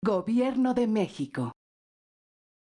Gobierno de México.